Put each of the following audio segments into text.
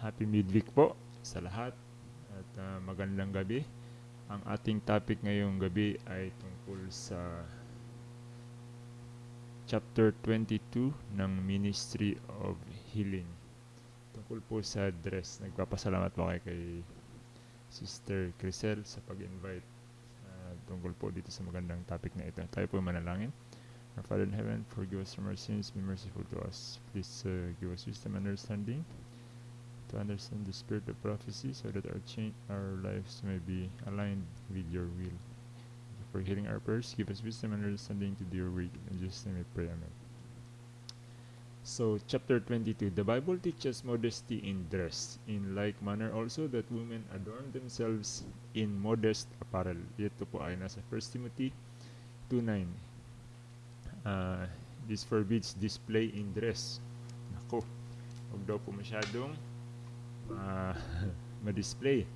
Happy midweek po sa lahat at uh, magandang gabi. Ang ating topic ngayong gabi ay tungkol sa chapter 22 ng Ministry of Healing. Tungkol po sa dress. Nagpapasalamat po kay, Sister Crisel sa pag-invite uh, tungkol po dito sa magandang topic na ito. Tayo po manalangin. Our Father in heaven, forgive us from our sins, be merciful to us. Please uh, give us wisdom and understanding to understand the spirit of prophecy so that our our lives may be aligned with your will. For hearing our prayers. Give us wisdom and understanding to do your will. In Jesus' name we pray. Amen. So, chapter 22. The Bible teaches modesty in dress, in like manner also that women adorn themselves in modest apparel. Ito po ay nasa 1 Timothy 2.9. Uh, this forbids display in dress. Nako, huwag daw po masyadong uh, ma-display.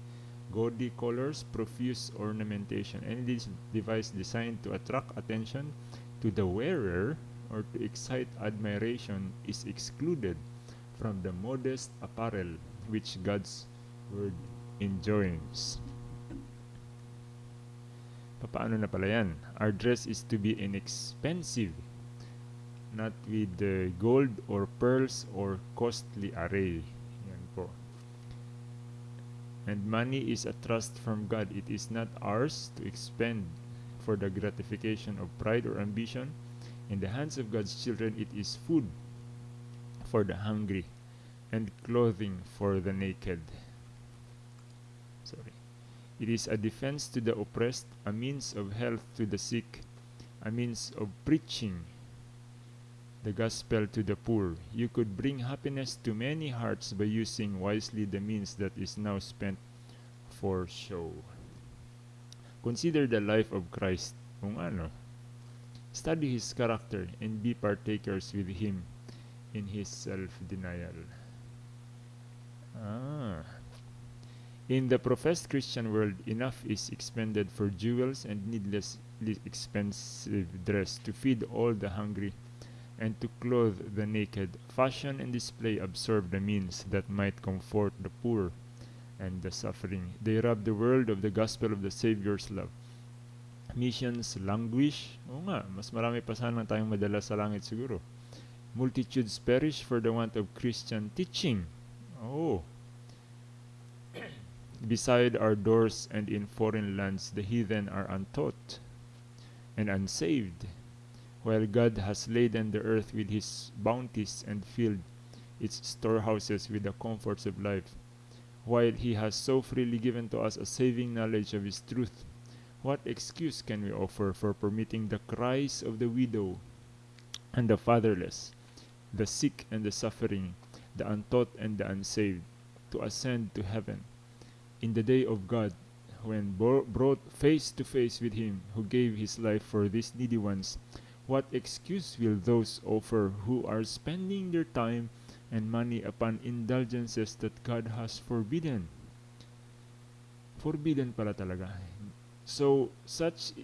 Gaudy colors, profuse ornamentation. Any device designed to attract attention to the wearer or to excite admiration is excluded from the modest apparel which God's word enjoins. Paano na pala yan? Our dress is to be inexpensive, not with gold or pearls or costly array. And money is a trust from God. It is not ours to expend for the gratification of pride or ambition. In the hands of God's children, it is food for the hungry and clothing for the naked. Sorry. It is a defense to the oppressed, a means of health to the sick, a means of preaching the gospel to the poor. You could bring happiness to many hearts by using wisely the means that is now spent for show. Consider the life of Christ. Kung ano. Study his character and be partakers with him in his self-denial. Ah. In the professed Christian world, enough is expended for jewels and needlessly expensive dress to feed all the hungry and to clothe the naked. Fashion and display absorb the means that might comfort the poor and the suffering. They rob the world of the gospel of the Savior's love. Missions languish. Oo nga, mas marami pa sana tayong madala sa langit siguro. Multitudes perish for the want of Christian teaching. Oh. Beside our doors and in foreign lands, the heathen are untaught and unsaved while God has laden the earth with his bounties and filled its storehouses with the comforts of life, while he has so freely given to us a saving knowledge of his truth, what excuse can we offer for permitting the cries of the widow and the fatherless, the sick and the suffering, the untaught and the unsaved, to ascend to heaven in the day of God, when brought face to face with him who gave his life for these needy ones? What excuse will those offer who are spending their time and money upon indulgences that God has forbidden? Forbidden pala talaga. So, such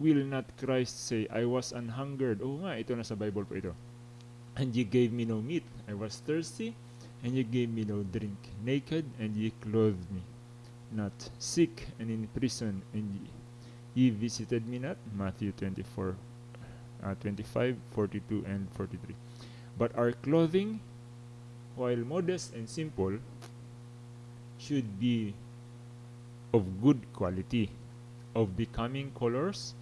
will not Christ say, I was unhungered. Oo nga, ito na sa Bible po ito. And ye gave me no meat. I was thirsty, and ye gave me no drink. Naked, and ye clothed me. Not sick, and in prison, and ye, ye visited me not. Matthew 24, uh, 25, 42, and 43. But our clothing, while modest and simple, should be of good quality, of becoming colors,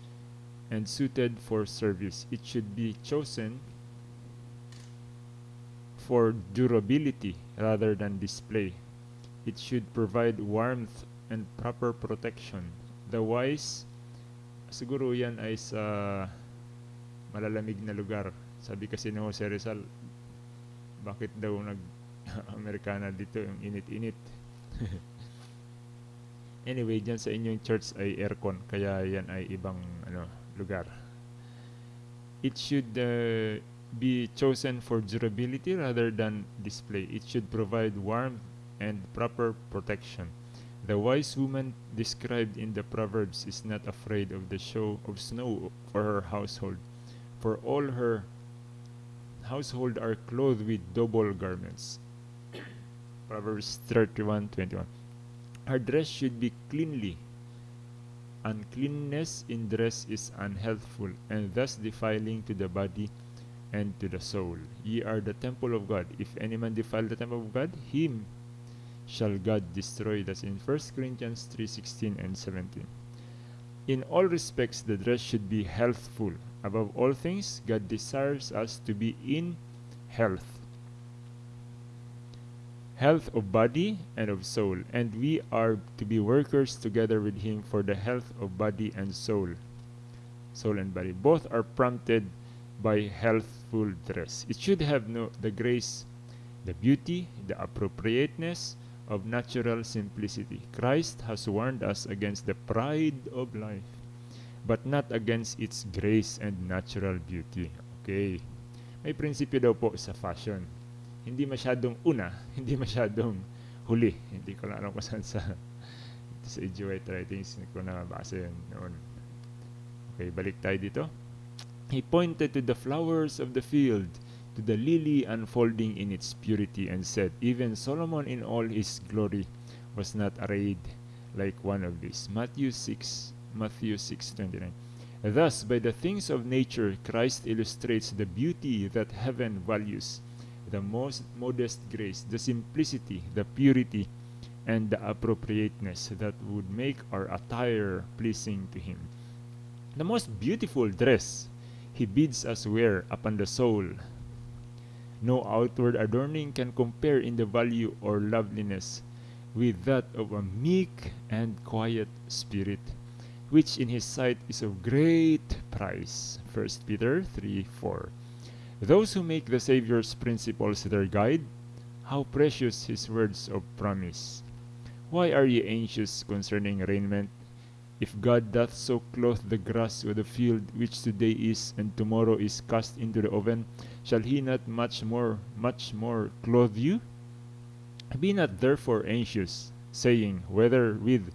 and suited for service. It should be chosen for durability rather than display. It should provide warmth and proper protection. The wise, siguro yan ay sa malalamig na lugar. Sabi kasi ni Jose Rizal, bakit daw nag-Amerikana dito yung init-init? anyway, dyan sa inyong church ay aircon, kaya yan ay ibang ano lugar. It should uh, be chosen for durability rather than display. It should provide warmth and proper protection. The wise woman described in the Proverbs is not afraid of the show of snow for her household, for all her household are clothed with double garments. Proverbs 31:21. Her dress should be cleanly. Uncleanness in dress is unhealthful, and thus defiling to the body and to the soul. Ye are the temple of God. If any man defile the temple of God, him shall God destroy. That's in 1 Corinthians 3:16 and 17. In all respects, the dress should be healthful. Above all things, God desires us to be in health. Health of body and of soul, and we are to be workers together with Him for the health of body and soul. Soul and body. Both are prompted by healthful dress. It should have no the grace, the beauty, the appropriateness of natural simplicity. Christ has warned us against the pride of life, but not against its grace and natural beauty. Okay. May prinsipyo daw po sa fashion. Hindi masyadong una, hindi masyadong huli. Hindi ko lang alam kung saan sa sa. White writings ko nabasa yun noon. Okay, balik tayo dito. He pointed to the flowers of the field, to the lily unfolding in its purity, and said, Even Solomon in all his glory was not arrayed like one of these. Matthew 6, Matthew 6:29. Thus, by the things of nature, Christ illustrates the beauty that heaven values, the most modest grace, the simplicity, the purity, and the appropriateness that would make our attire pleasing to Him. The most beautiful dress He bids us wear upon the soul. No outward adorning can compare in the value or loveliness with that of a meek and quiet spirit which in his sight is of great price. 1 Peter 3 4. Those who make the Savior's principles their guide, how precious his words of promise. Why are ye anxious concerning raiment? If God doth so clothe the grass of the field, which today is and tomorrow is cast into the oven, shall he not much more, much more clothe you? Be not therefore anxious, saying, Whether with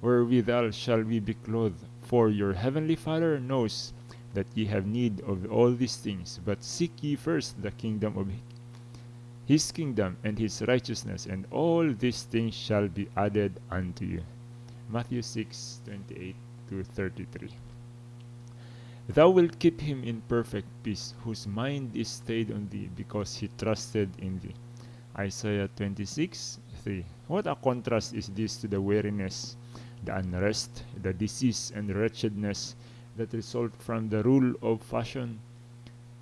wherewithal shall we be clothed? For your heavenly Father knows that ye have need of all these things. But seek ye first the kingdom of his kingdom and his righteousness, and all these things shall be added unto you. Matthew 6 28 to 33. Thou wilt keep him in perfect peace, whose mind is stayed on thee, because he trusted in thee. Isaiah 26 3. What a contrast is this to the weariness the unrest, the disease, and wretchedness that result from the rule of fashion.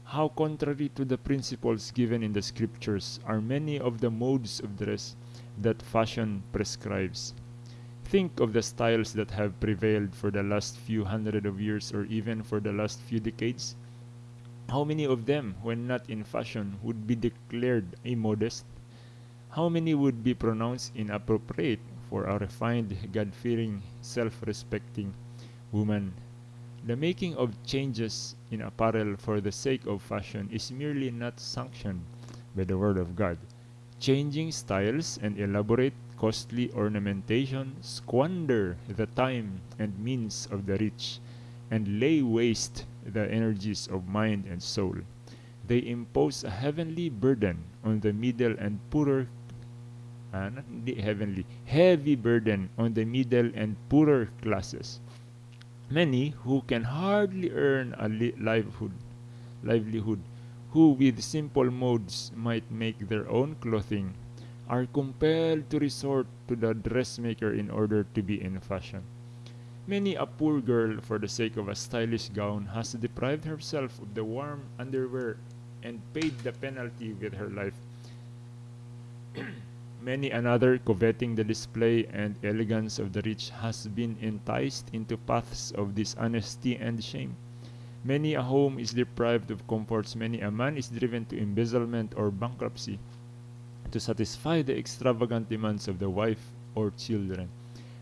How contrary to the principles given in the scriptures are many of the modes of dress that fashion prescribes. Think of the styles that have prevailed for the last few hundred of years or even for the last few decades. How many of them, when not in fashion, would be declared immodest? How many would be pronounced inappropriate for a refined, God fearing, self respecting woman. The making of changes in apparel for the sake of fashion is merely not sanctioned by the Word of God. Changing styles and elaborate, costly ornamentation squander the time and means of the rich and lay waste the energies of mind and soul. They impose a heavenly burden on the middle and poorer uh, not the heavenly, heavy burden on the middle and poorer classes. Many who can hardly earn a li- livelihood, livelihood, who with simple modes might make their own clothing, are compelled to resort to the dressmaker in order to be in fashion. Many a poor girl, for the sake of a stylish gown, has deprived herself of the warm underwear and paid the penalty with her life. Many another, coveting the display and elegance of the rich, has been enticed into paths of dishonesty and shame. Many a home is deprived of comforts, many a man is driven to embezzlement or bankruptcy to satisfy the extravagant demands of the wife or children.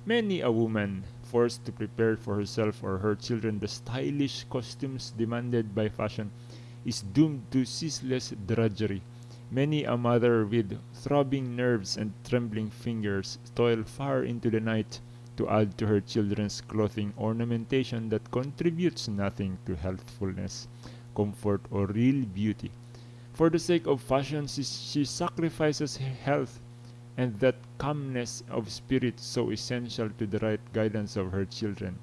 Many a woman, forced to prepare for herself or her children the stylish costumes demanded by fashion, is doomed to ceaseless drudgery Many a mother with throbbing nerves and trembling fingers toil far into the night to add to her children's clothing ornamentation that contributes nothing to healthfulness, comfort, or real beauty. For the sake of fashion, she, she sacrifices health and that calmness of spirit so essential to the right guidance of her children.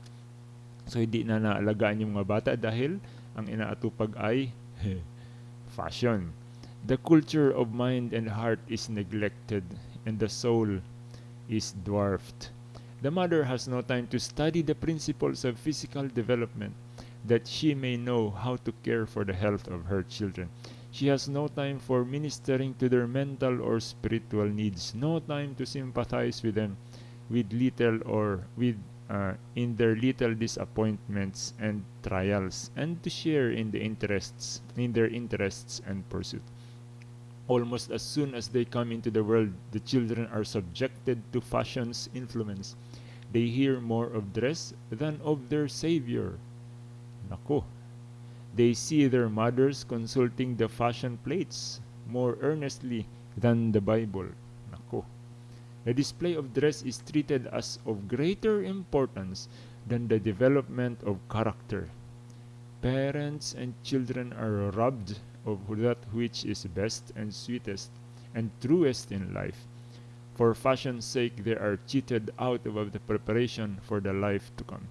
So hindi na naalagaan yung mga bata dahil ang inaatupag ay fashion. The culture of mind and heart is neglected and the soul is dwarfed. The mother has no time to study the principles of physical development that she may know how to care for the health of her children. She has no time for ministering to their mental or spiritual needs, no time to sympathize with them with little or with uh, in their little disappointments and trials and to share in the interests in their interests and pursuit almost as soon as they come into the world the children are subjected to fashion's influence. They hear more of dress than of their savior. Nako they see their mothers consulting the fashion plates more earnestly than the bible. Nako the display of dress is treated as of greater importance than the development of character. Parents and children are robbed of that which is best and sweetest and truest in life. For fashion's sake, they are cheated out of the preparation for the life to come.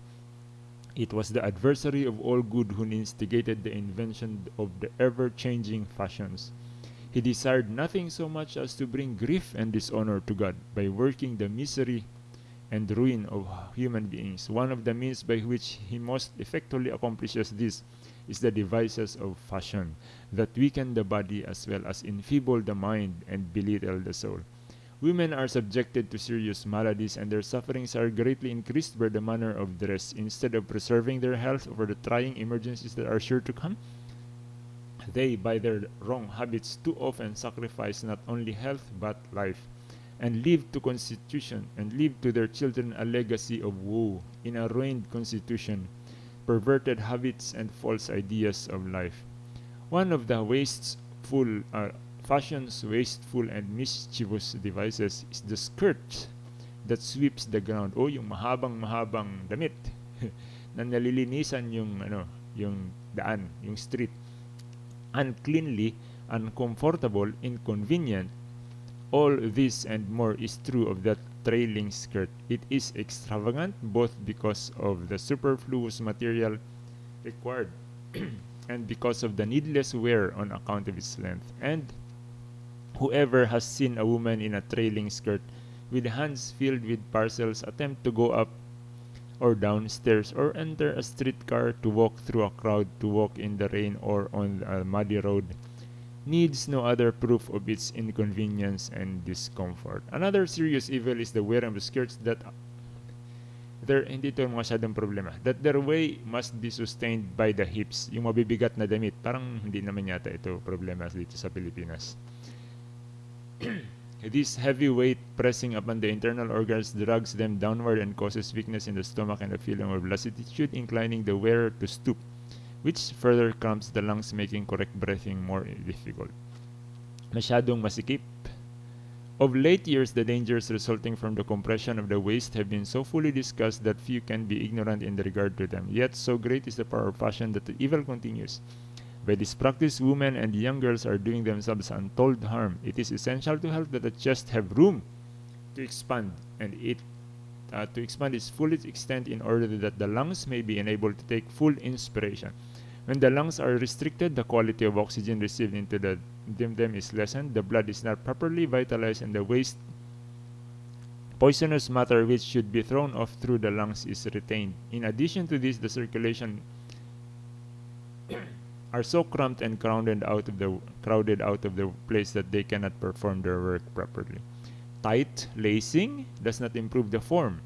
It was the adversary of all good who instigated the invention of the ever changing fashions. He desired nothing so much as to bring grief and dishonor to God by working the misery and ruin of human beings. One of the means by which he most effectually accomplishes this is the devices of fashion that weaken the body as well as enfeeble the mind and belittle the soul. Women are subjected to serious maladies and their sufferings are greatly increased by the manner of dress. Instead of preserving their health for the trying emergencies that are sure to come, they, by their wrong habits, too often sacrifice not only health but life, and leave to constitution and leave to their children a legacy of woe in a ruined constitution, perverted habits and false ideas of life. One of the wasteful uh, fashion's wasteful and mischievous devices is the skirt that sweeps the ground o yung mahabang mahabang damit na nalilinisan yung ano yung daan yung street uncleanly, uncomfortable, inconvenient. All this and more is true of that trailing skirt. It is extravagant both because of the superfluous material required and because of the needless wear on account of its length. And whoever has seen a woman in a trailing skirt with hands filled with parcels attempt to go up or downstairs or enter a streetcar to walk through a crowd to walk in the rain or on a muddy road needs no other proof of its inconvenience and discomfort. Another serious evil is the wearing of skirts that there hindi to masyadong problema. That their way must be sustained by the hips. Yung mabibigat na damit, parang hindi naman yata ito problema dito sa Pilipinas. This heavy weight pressing upon the internal organs drags them downward and causes weakness in the stomach and a feeling of lassitude, inclining the wearer to stoop, which further cramps the lungs, making correct breathing more difficult. Masyadong masikip. Of late years, the dangers resulting from the compression of the waist have been so fully discussed that few can be ignorant in regard to them. Yet, so great is the power of fashion that the evil continues. By this practice, women and young girls are doing themselves untold harm. It is essential to health that the chest have room to expand and it uh, to expand its fullest extent in order that the lungs may be enabled to take full inspiration. When the lungs are restricted, the quality of oxygen received into the, them, is lessened, the blood is not properly vitalized, and the waste poisonous matter which should be thrown off through the lungs is retained. In addition to this, the circulation are so cramped and crowded out of the crowded out of the place that they cannot perform their work properly. Tight lacing does not improve the form.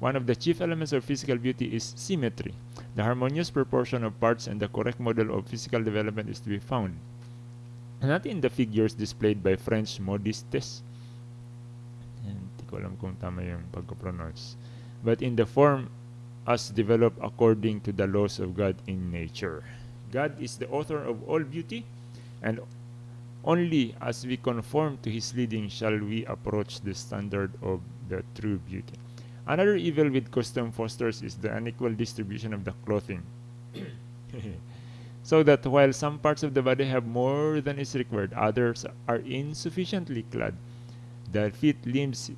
One of the chief elements of physical beauty is symmetry. The harmonious proportion of parts and the correct model of physical development is to be found. Not in the figures displayed by French modistes. But in the form as developed according to the laws of God in nature. God is the author of all beauty, and only as we conform to His leading shall we approach the standard of the true beauty. Another evil with custom fosters is the unequal distribution of the clothing. so that while some parts of the body have more than is required, others are insufficiently clad. The feet, limbs,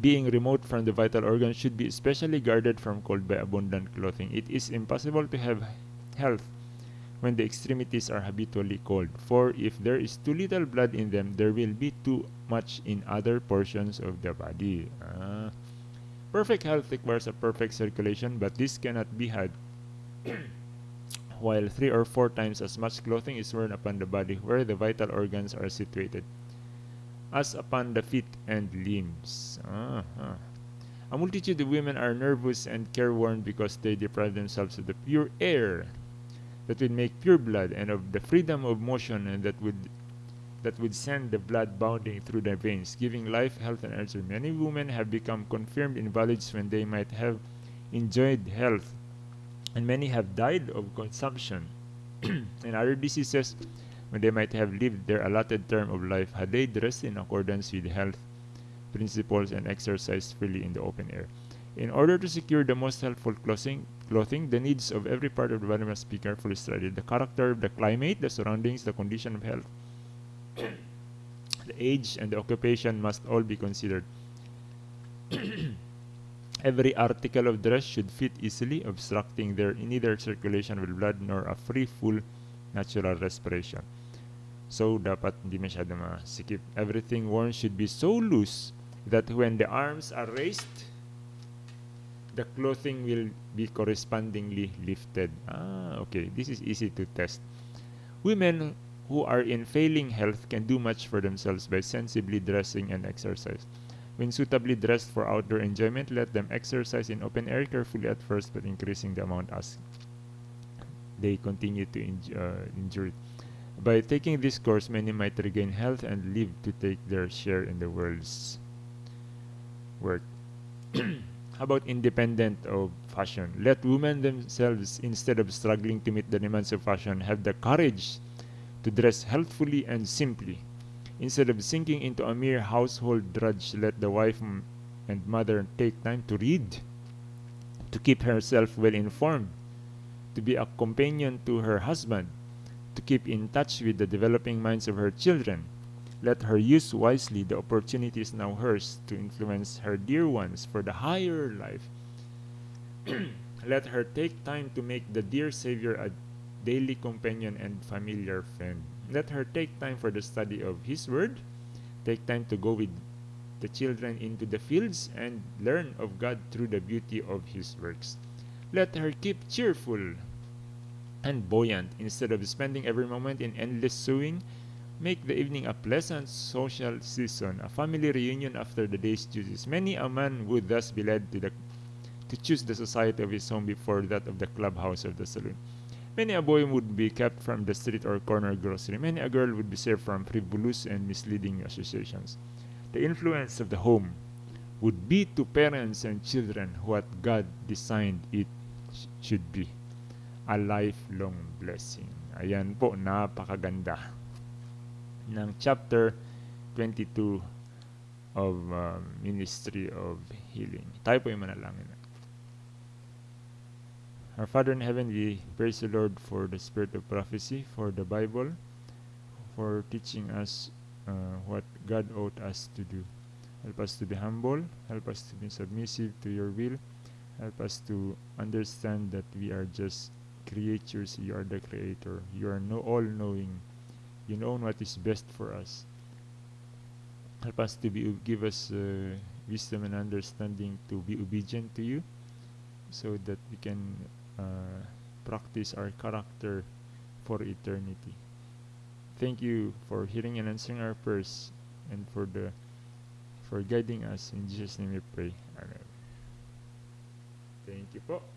being remote from the vital organs should be especially guarded from cold by abundant clothing. It is impossible to have health when the extremities are habitually cold, for if there is too little blood in them, there will be too much in other portions of the body. Ah. Perfect health requires a perfect circulation, but this cannot be had while three or four times as much clothing is worn upon the body where the vital organs are situated as upon the feet and limbs. Uh -huh. A multitude of women are nervous and careworn because they deprive themselves of the pure air that would make pure blood and of the freedom of motion and that would that would send the blood bounding through the veins, giving life, health, and energy. Many women have become confirmed invalids when they might have enjoyed health, and many have died of consumption and other diseases when they might have lived their allotted term of life had they dressed in accordance with health principles and exercised freely in the open air. In order to secure the most helpful clothing, clothing, the needs of every part of the body must be carefully studied. The character, of the climate, the surroundings, the condition of health, the age, and the occupation must all be considered. every article of dress should fit easily, obstructing their neither circulation with blood nor a free, full, natural respiration. So, dapat hindi masyado masikip. Everything worn should be so loose that when the arms are raised, the clothing will be correspondingly lifted. Ah, okay. This is easy to test. Women who are in failing health can do much for themselves by sensibly dressing and exercise. When suitably dressed for outdoor enjoyment, let them exercise in open air carefully at first, but increasing the amount as they continue to uh, injure it. By taking this course, many might regain health and live to take their share in the world's work. About independent of fashion? Let women themselves, instead of struggling to meet the demands of fashion, have the courage to dress healthfully and simply. Instead of sinking into a mere household drudge, let the wife and mother take time to read, to keep herself well informed, to be a companion to her husband, to keep in touch with the developing minds of her children, let her use wisely the opportunities now hers to influence her dear ones for the higher life. Let her take time to make the dear Savior a daily companion and familiar friend. Let her take time for the study of His Word, take time to go with the children into the fields and learn of God through the beauty of His works. Let her keep cheerful and buoyant instead of spending every moment in endless sewing Make the evening a pleasant social season, a family reunion after the day's duties. Many a man would thus be led to, the, to choose the society of his home before that of the clubhouse or the saloon. Many a boy would be kept from the street or corner grocery. Many a girl would be saved from frivolous and misleading associations. The influence of the home would be to parents and children what God designed it should be. A lifelong blessing. Ayan po, napakaganda. Ng chapter 22 of uh, Ministry of Healing. Tayo po yung manalangin. Our Father in heaven, we praise the Lord for the spirit of prophecy, for the Bible, for teaching us uh, what God ought us to do. Help us to be humble, help us to be submissive to your will, help us to understand that we are just creatures, you are the creator, you are no all-knowing, you know what is best for us. Help us to be, give us uh, wisdom and understanding to be obedient to you so that we can uh, practice our character for eternity. Thank you for hearing and answering our prayers and for the for guiding us. In Jesus' name we pray. Amen. Thank you po.